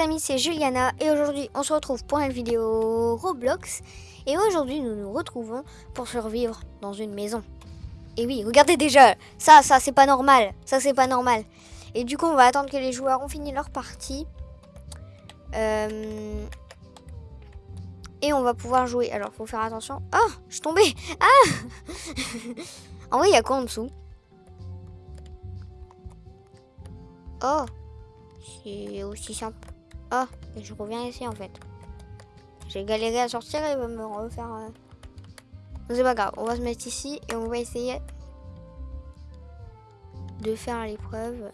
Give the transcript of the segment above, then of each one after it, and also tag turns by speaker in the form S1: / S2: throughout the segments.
S1: amis, c'est Juliana et aujourd'hui on se retrouve pour une vidéo Roblox et aujourd'hui nous nous retrouvons pour survivre dans une maison. Et oui, regardez déjà, ça, ça c'est pas normal, ça c'est pas normal. Et du coup on va attendre que les joueurs ont fini leur partie. Euh, et on va pouvoir jouer. Alors faut faire attention. Oh, je suis tombée Ah En vrai il y a quoi en dessous? Oh c'est aussi simple. Ah, et je reviens ici en fait. J'ai galéré à sortir et il va me refaire... Euh... C'est pas grave, on va se mettre ici et on va essayer de faire l'épreuve.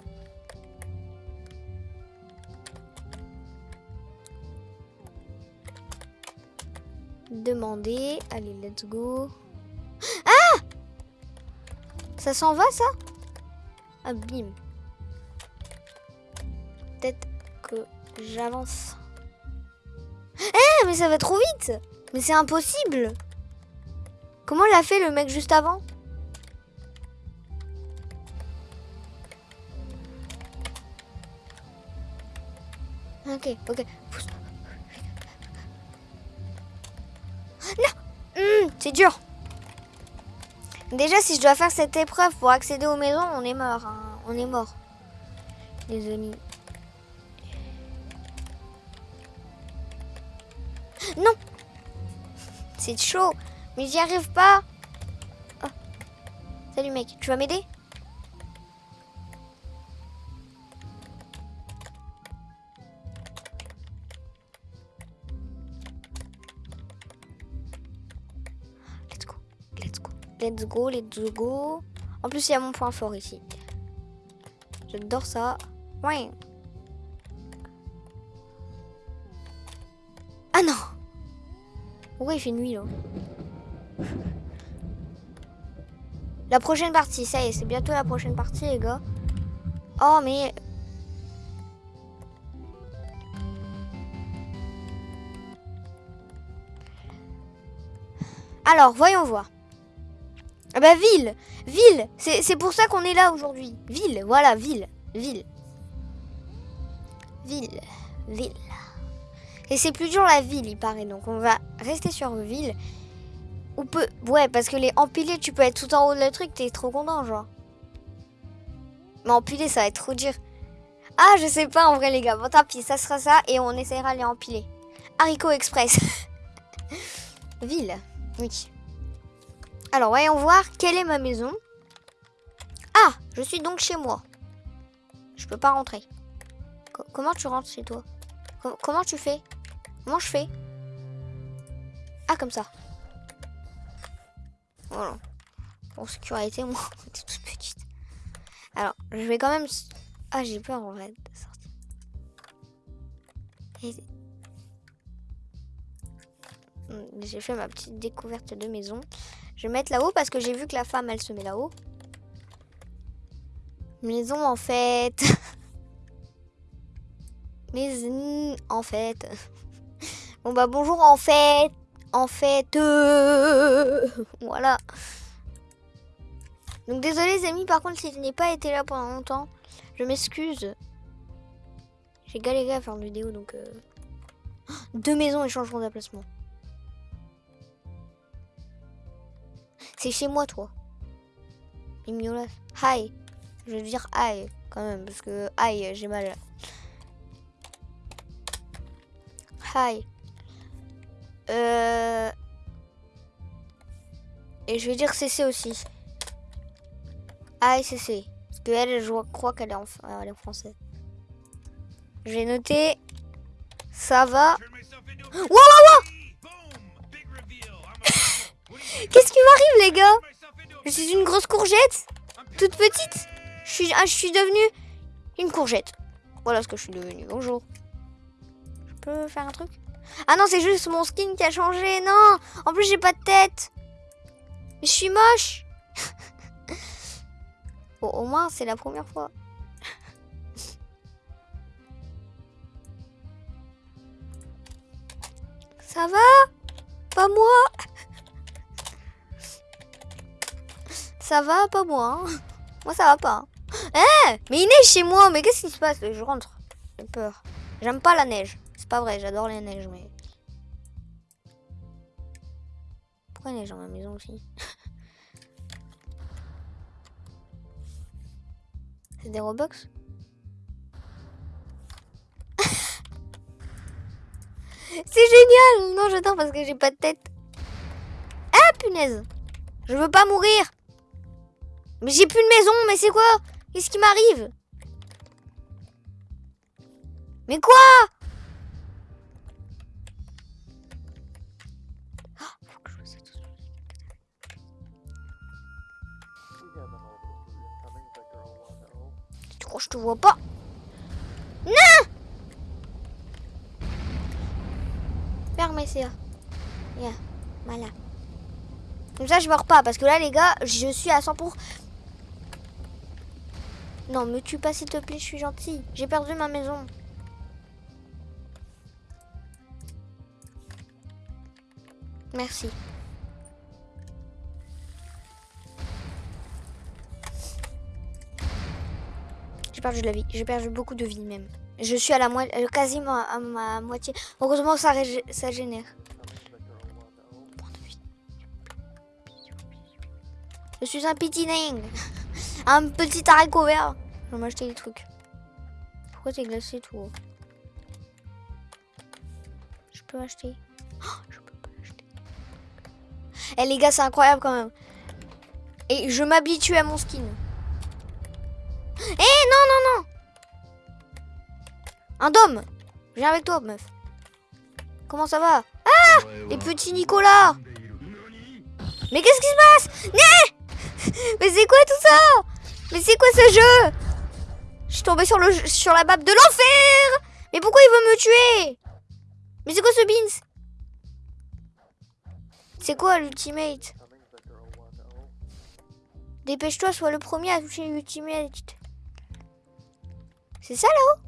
S1: Demander. Allez, let's go. Ah Ça s'en va ça? Ah, bim. J'avance. Eh, mais ça va trop vite Mais c'est impossible Comment l'a fait le mec juste avant? Ok, ok. Non hmm, C'est dur Déjà, si je dois faire cette épreuve pour accéder aux maisons, on est mort. Hein. On est mort. Les Non C'est chaud Mais j'y arrive pas oh. Salut mec, tu vas m'aider? Let's go, let's go, let's go, let's go. En plus, il y a mon point fort ici. J'adore ça. Ouais. Ah non pourquoi il fait nuit là La prochaine partie, ça y est, c'est bientôt la prochaine partie les gars. Oh mais... Alors, voyons voir. Ah bah ville Ville C'est pour ça qu'on est là aujourd'hui. Ville, voilà, ville. Ville. Ville. Ville. Et c'est plus dur la ville, il paraît. Donc on va rester sur ville. Ou peut... Ouais, parce que les empilés, tu peux être tout en haut de le truc, t'es trop content, genre. Mais empiler, ça va être trop dur. Ah, je sais pas en vrai, les gars. Bon, tant pis, ça sera ça et on essaiera les empiler. Haricot Express. ville. Oui. Alors, voyons voir quelle est ma maison? Ah, je suis donc chez moi. Je peux pas rentrer. comment tu rentres chez toi? Comment tu fais? Comment je fais? Ah, comme ça. Voilà. Pour sécurité, moi, c'est toute petite. Alors, je vais quand même... Ah, j'ai peur en vrai de sortir. J'ai fait ma petite découverte de maison. Je vais mettre là-haut parce que j'ai vu que la femme, elle se met là-haut. Maison, en fait. Maison, en fait. Bon bah bonjour en fait. En fait. Euh, voilà. Donc désolé les amis, par contre si je n'ai pas été là pendant longtemps, je m'excuse. J'ai galéré à faire une vidéo donc... Euh... Deux maisons et changeront d'emplacement. C'est chez moi toi. Mimiolas. Hi. Je vais dire hi quand même parce que hi j'ai mal. Hi. Euh... Et je vais dire CC aussi. Ah, CC. Parce qu'elle, je crois qu'elle est, en... est en français. Je vais noter. Ça va. Wow, wow, wow Qu'est-ce qui m'arrive, les gars? Je suis une grosse courgette? Toute petite? Je suis, ah, je suis devenue une courgette. Voilà ce que je suis devenue. Bonjour. Je peux faire un truc? Ah non, c'est juste mon skin qui a changé. Non, en plus j'ai pas de tête. Je suis moche. bon, au moins c'est la première fois. Ça va? Pas moi Ça va Pas moi. Hein. moi ça va pas. Eh Mais il est chez moi. Mais qu'est-ce qui se passe? Je rentre. J'ai peur. J'aime pas la neige. C'est pas vrai, j'adore la neige, mais... Pourquoi il neige dans ma maison aussi C'est des Robux C'est génial Non, j'adore parce que j'ai pas de tête. Ah, punaise Je veux pas mourir Mais j'ai plus de maison, mais c'est quoi? Qu'est-ce qui m'arrive? Mais quoi? Crois que je te vois pas Non Fermez ça. Yeah. Voilà. Comme ça, je meurs pas. Parce que là, les gars, je suis à 100 pour... Non, me tue pas, s'il te plaît. Je suis gentil. J'ai perdu ma maison. Merci. De la vie. J'ai perdu beaucoup de vie même. Je suis à la moitié, quasiment à ma moitié. Heureusement, ça, ça génère. Je suis un petit nain. un petit haricot vert. Je vais m'acheter des trucs. Pourquoi t'es glacé tout Je peux acheter. Oh, je peux pas acheter. Eh les gars, c'est incroyable quand même. Et je m'habitue à mon skin. Eh non, non, non. Un dôme. Viens avec toi, meuf. Comment ça va? Ah! Les petits Nicolas. Mais qu'est-ce qui se passe? Mais c'est quoi tout ça? Mais c'est quoi ce jeu? Je suis tombée sur, le, sur la map de l'enfer! Mais pourquoi il veut me tuer? Mais c'est quoi ce beans? C'est quoi l'ultimate? Dépêche-toi, sois le premier à toucher l'ultimate. C'est ça là-haut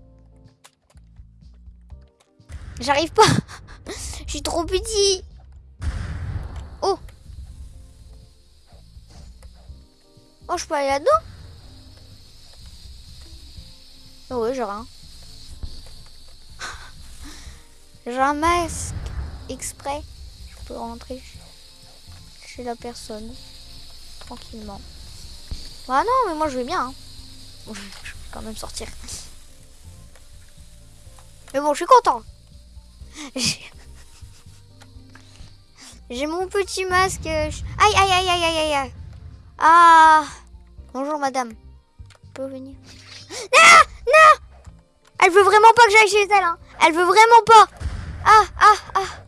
S1: J'arrive pas. Je suis trop petit. Oh. Oh, je peux aller là-dedans? Oh ouais, j'ai rien. J'ai un masque exprès. Je peux rentrer chez la personne tranquillement. Ah non, mais moi je vais bien. Hein. Je vais quand même sortir. Mais bon, je suis content. J'ai mon petit masque. Aïe, aïe, aïe, aïe, aïe, aïe. Ah. Bonjour, madame. Vous pouvez venir Non Non Elle veut vraiment pas que j'aille chez elle. Hein. Elle veut vraiment pas. Ah, ah, ah.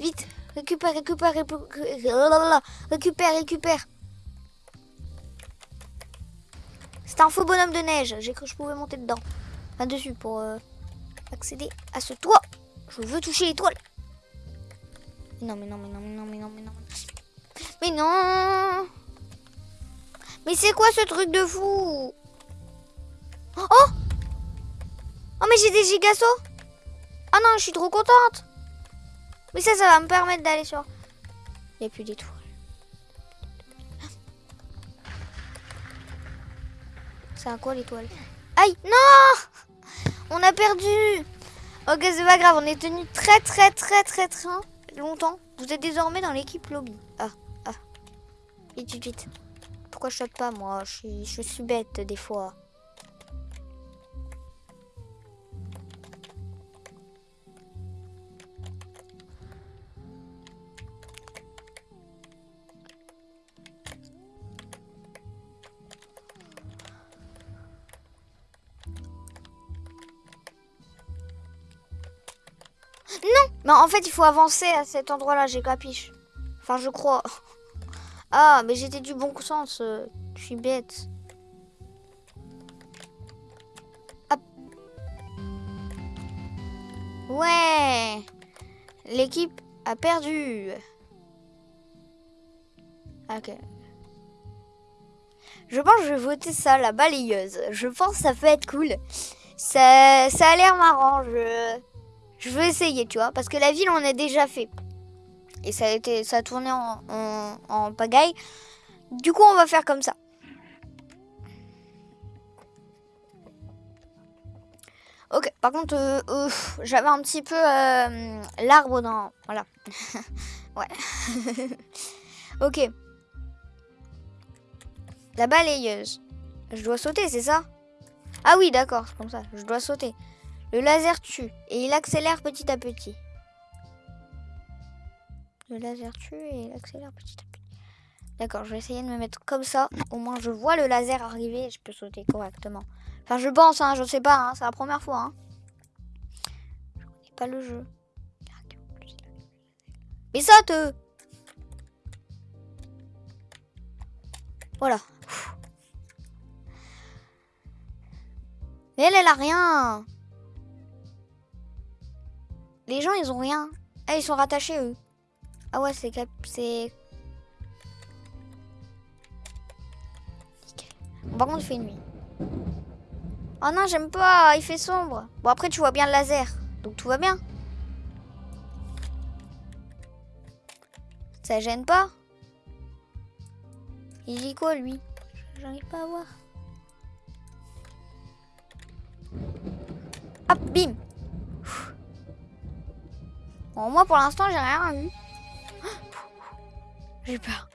S1: Vite. Récupère, récupère, récupère. Récupère, récupère. C'est un faux bonhomme de neige. J'ai cru que je pouvais monter dedans. Enfin, dessus pour euh, accéder à ce toit. Je veux toucher l'étoile. Non, mais non, mais non, mais non, mais non, mais non. Mais non Mais c'est quoi ce truc de fou? Oh Oh, mais j'ai des gigasauts Oh non, je suis trop contente Mais ça, ça va me permettre d'aller sur... Il n'y a plus d'étoiles. C'est à quoi l'étoile? Aïe Non On a perdu Ok, c'est pas grave, on est tenu très très très très très longtemps. Vous êtes désormais dans l'équipe lobby. Ah, ah. Vite, vite, vite. Pourquoi je saute pas, moi? Je suis bête des fois. Mais en fait, il faut avancer à cet endroit-là, j'ai capiche. Enfin, je crois. Ah, mais j'étais du bon sens. Euh, je suis bête. Hop. Ouais. L'équipe a perdu. Ok. Je pense que je vais voter ça, la balayeuse. Je pense que ça peut être cool. Ça, ça a l'air marrant. Je... Je veux essayer, tu vois, parce que la ville, on a déjà fait. Et ça a, été, ça a tourné en, pagaille. Du coup, on va faire comme ça. Ok, par contre, euh, euh, j'avais un petit peu euh, l'arbre dans... Voilà. ouais. ok. La balayeuse. Je dois sauter, c'est ça? Ah oui, d'accord, c'est comme ça. Je dois sauter. Le laser tue et il accélère petit à petit. Le laser tue et il accélère petit à petit. D'accord, je vais essayer de me mettre comme ça. Au moins, je vois le laser arriver et je peux sauter correctement. Enfin, je pense, hein, je sais pas, hein, c'est la première fois. Hein. Je connais pas le jeu. Mais saute Voilà. Mais elle, elle a rien. Les gens, ils ont rien. Ah, ils sont rattachés, eux. Ah ouais, c'est... c'est Par contre, il fait nuit. Oh non, j'aime pas, il fait sombre. Bon, après, tu vois bien le laser, donc tout va bien. Ça gêne pas Il dit quoi, lui? J'arrive pas à voir. Hop, bim Bon, moi, pour l'instant, j'ai rien vu. J'ai peur.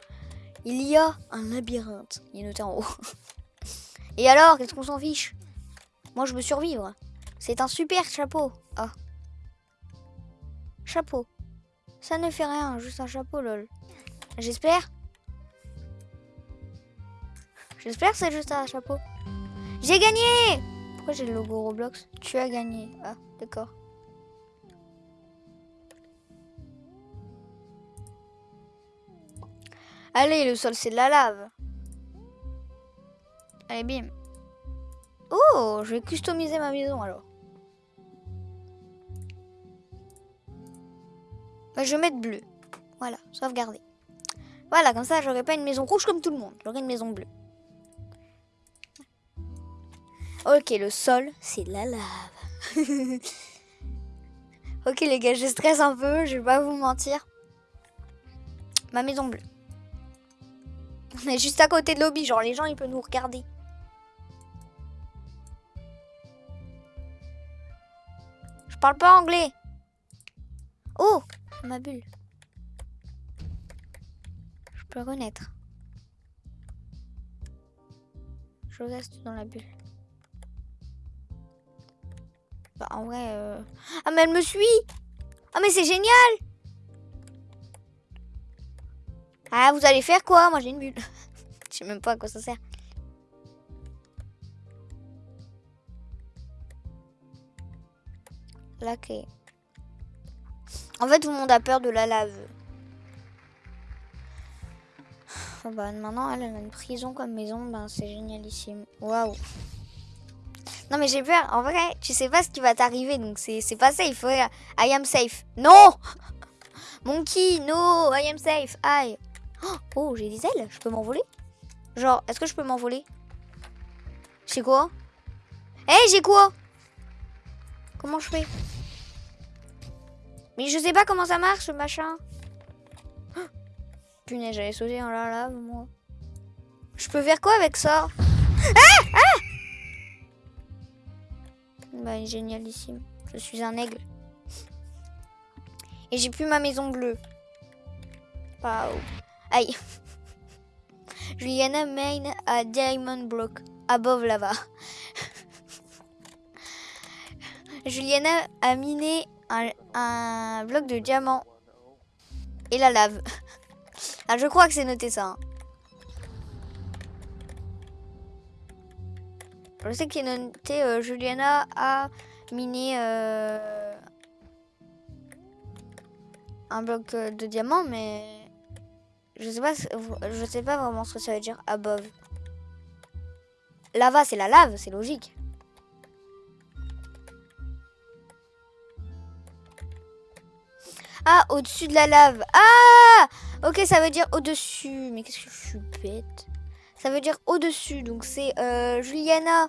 S1: Il y a un labyrinthe. Il est noté en haut. Et alors, qu'est-ce qu'on s'en fiche? Moi, je veux survivre. C'est un super chapeau. Ah. Chapeau. Ça ne fait rien, juste un chapeau, lol. J'espère. J'espère que c'est juste un chapeau. J'ai gagné Pourquoi j'ai le logo Roblox? Tu as gagné. Ah, d'accord. Allez, le sol, c'est de la lave. Allez, bim. Oh, je vais customiser ma maison alors. Bah, je vais mettre bleu. Voilà, sauvegarder. Voilà, comme ça, j'aurai pas une maison rouge comme tout le monde. J'aurai une maison bleue. Ok, le sol, c'est la lave. ok, les gars, je stresse un peu, je vais pas vous mentir. Ma maison bleue. On est juste à côté de lobby, genre les gens, ils peuvent nous regarder. parle pas anglais. Oh, ma bulle. Je peux renaître. Je reste dans la bulle. Bah, en vrai... Euh, ah, mais elle me suit Ah, mais c'est génial Ah, vous allez faire quoi? Moi, j'ai une bulle. Je sais même pas à quoi ça sert. la clé. En fait, tout le monde a peur de la lave. Oh bah, maintenant, elle, a une prison comme maison. Ben, c'est génialissime. Waouh. Non, mais j'ai peur. En vrai, tu sais pas ce qui va t'arriver. Donc, c'est pas safe. I am safe. Non Monkey, no, I am safe. Aïe. Oh, j'ai des ailes. Je peux m'envoler? Genre, est-ce que je peux m'envoler? C'est quoi? Eh, j'ai quoi? Comment je fais? Mais je sais pas comment ça marche, ce machin. Oh, j'allais sauter dans la lave, moi. Je peux faire quoi avec ça? Ah Ah Bah, génialissime. Je suis un aigle. Et j'ai plus ma maison bleue. Wow. Aïe. Juliana main a diamond block above lava. Juliana a miné un, bloc de diamant et la lave. ah, je crois que c'est noté ça. Hein. Je sais qu'il est noté euh, Juliana a miné euh, un bloc euh, de diamant, mais je sais pas, sais pas vraiment ce que ça veut dire above. Lava, c'est la lave, c'est logique. Ah, au-dessus de la lave. Ah Ok, ça veut dire au-dessus. Mais qu'est-ce que je suis bête? Ça veut dire au-dessus. Donc c'est euh, Juliana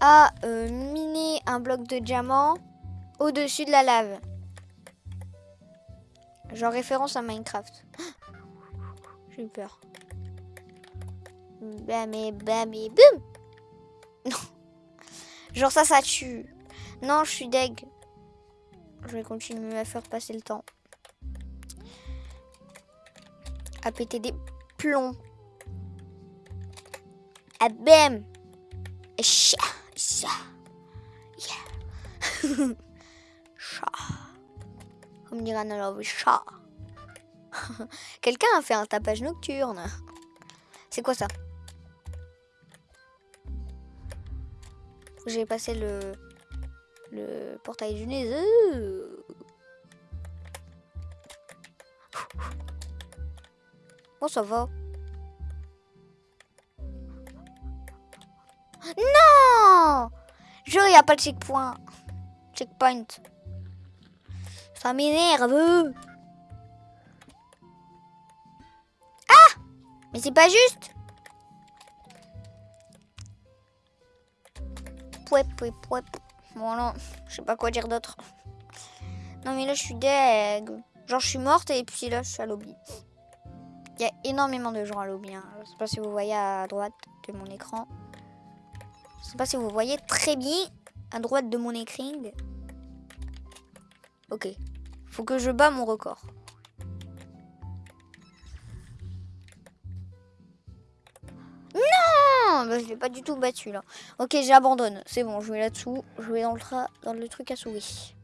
S1: a euh, miné un bloc de diamant au-dessus de la lave. Genre référence à Minecraft. J'ai eu peur. Bam et bam et Non. Genre ça, ça tue. Non, je suis deg. Je vais continuer à faire passer le temps. À péter des plombs. Ah bam Chat, chat. Yeah. chat. Comme dirait chat. Quelqu'un a fait un tapage nocturne. C'est quoi ça? J'ai passé le le portail du nez. Bon, ça va. Non Je il n'y a pas de checkpoint. Checkpoint. Ça m'énerve. Mais c'est pas juste. Pouep, pouep, pouep. Bon, non, je sais pas quoi dire d'autre. Non, mais là, je suis deg. Genre, je suis morte et puis là, je suis à lobby. Il y a énormément de gens à lobby. Hein. Je sais pas si vous voyez à droite de mon écran. Je sais pas si vous voyez très bien à droite de mon écran. Ok. Faut que je bats mon record. Non bah, Je l'ai pas du tout battu là. Ok, j'abandonne. C'est bon, je vais là-dessous. Je vais dans le, truc à souris.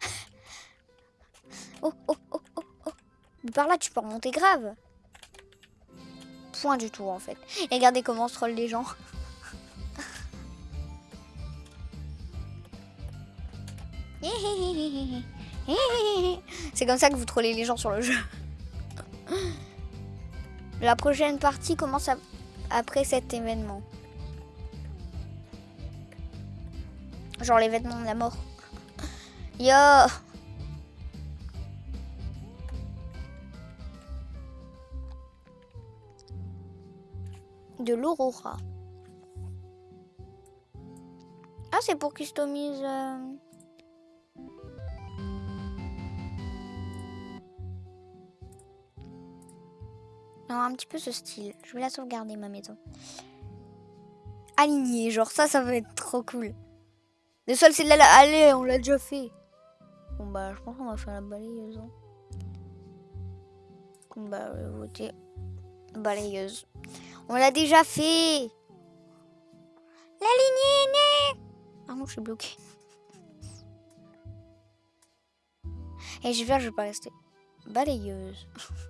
S1: oh, oh, oh, oh, oh. par là, tu peux remonter grave. Point du tout en fait. Et regardez comment se troll les gens. C'est comme ça que vous trollez les gens sur le jeu. La prochaine partie commence après cet événement. Genre l'événement de la mort. Yo De l'aurora. Ah, c'est pour customiser... Un petit peu ce style. Je vais la sauvegarder, ma maison. Aligné, genre ça, ça va être trop cool. Le sol, c'est de la... Allez, on l'a déjà fait. Bon, bah, je pense qu'on va faire la balayeuse. Hein. Bah, voter balayeuse. On l'a déjà fait. La lignée est. Ah non, je suis bloquée. Et je vais, je vais pas rester. Balayeuse.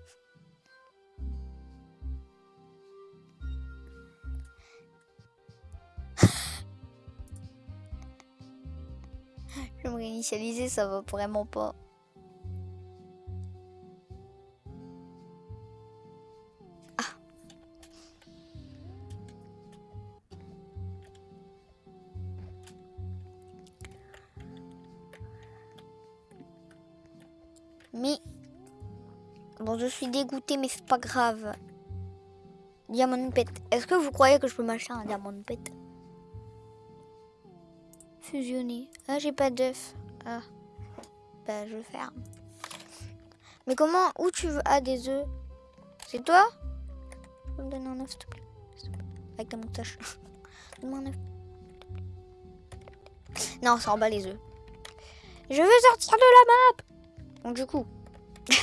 S1: Réinitialiser, ça va vraiment pas. Ah. Mais bon, je suis dégoûtée, mais c'est pas grave. Diamond pet. Est-ce que vous croyez que je peux m'acheter un diamond pet? Fusionner. Ah, j'ai pas d'œuf. Ah, bah je ferme. Mais comment Où tu veux? Ah, des œufs. C'est toi? Tu peux me donner un œuf, s'il te plaît Avec ta moustache. Donne-moi un œuf. Non, ça en bas les œufs. Je veux sortir de la map Donc du coup.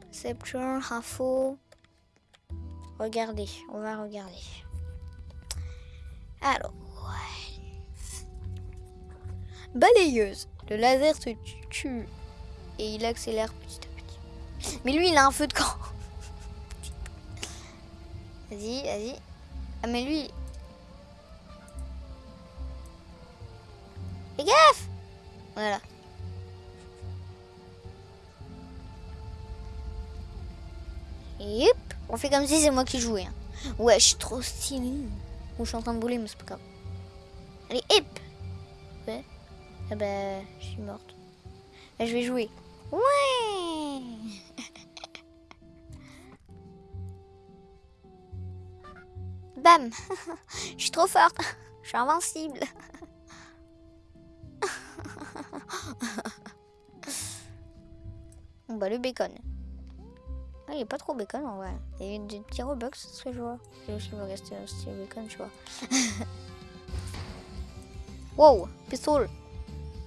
S1: Perception, info. Regardez, on va regarder. Alors. Balayeuse. Le laser se tue et il accélère petit à petit. Mais lui, il a un feu de camp. Vas-y, vas-y. Ah, mais lui... Fais gaffe Voilà. Et hop, on fait comme si c'est moi qui jouais. Hein. Ouais, je suis trop stylé. Ou je suis en train de bouler, mais c'est pas grave. Allez, Ouais. Ah bah, je suis morte. Bah, je vais jouer. Ouais Bam Je suis trop forte. Je suis invincible. Bon bah le bacon. Ah, il est pas trop bacon en vrai. Il y a des petits Robux, ce serait joie. Et aussi, il va rester un style bacon, tu vois. wow, pistole.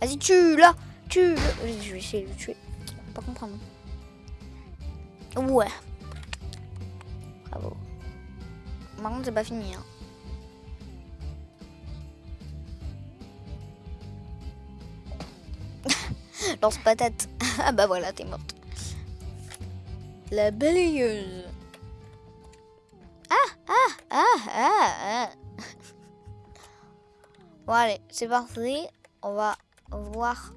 S1: Vas-y, tue-le Tue-le Je vais essayer de le tuer. Pas comprendre. Ouais. Bravo. Par contre, c'est pas fini. Hein. Lance patate. ah bah voilà, t'es morte. La balayeuse. Ah, ah, ah, ah, ah. Bon allez, c'est parti. On va voir.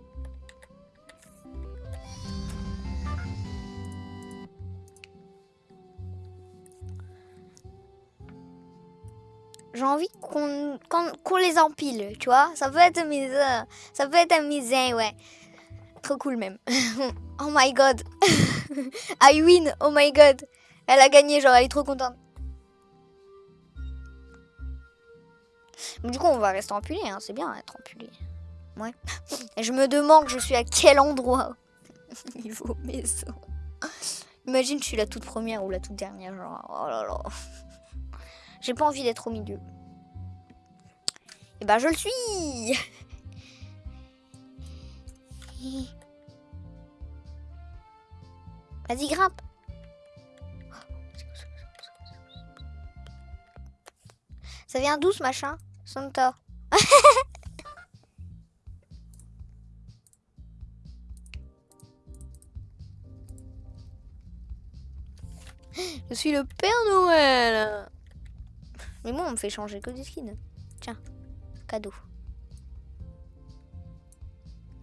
S1: J'ai envie qu'on les empile, tu vois. Ça peut être amusant. Ça peut être amusant, ouais. Trop cool même. oh my god. I win. Oh my god. Elle a gagné, genre elle est trop contente. du coup, on va rester empilé, hein. c'est bien être empilé. Et je me demande, je suis à quel endroit Niveau maison. Imagine, je suis la toute première ou la toute dernière, genre, oh là là. J'ai pas envie d'être au milieu. Et eh ben, je le suis Vas-y, grimpe. Ça vient d'où ce machin? Santa. Je suis le Père Noël. Mais moi, on me fait changer que des skins. Tiens, cadeau.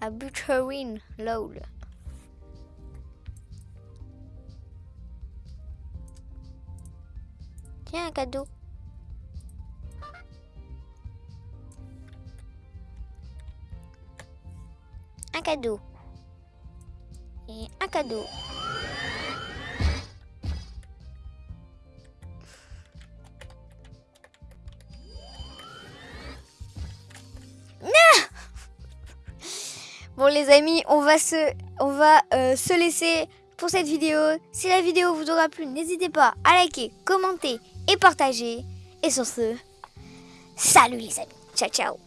S1: A Butcherine, lol. Tiens, un cadeau. Un cadeau. Et un cadeau. Les amis, on va se, on va, euh, se laisser pour cette vidéo. Si la vidéo vous aura plu, n'hésitez pas à liker, commenter et partager. Et sur ce, salut les amis. Ciao ciao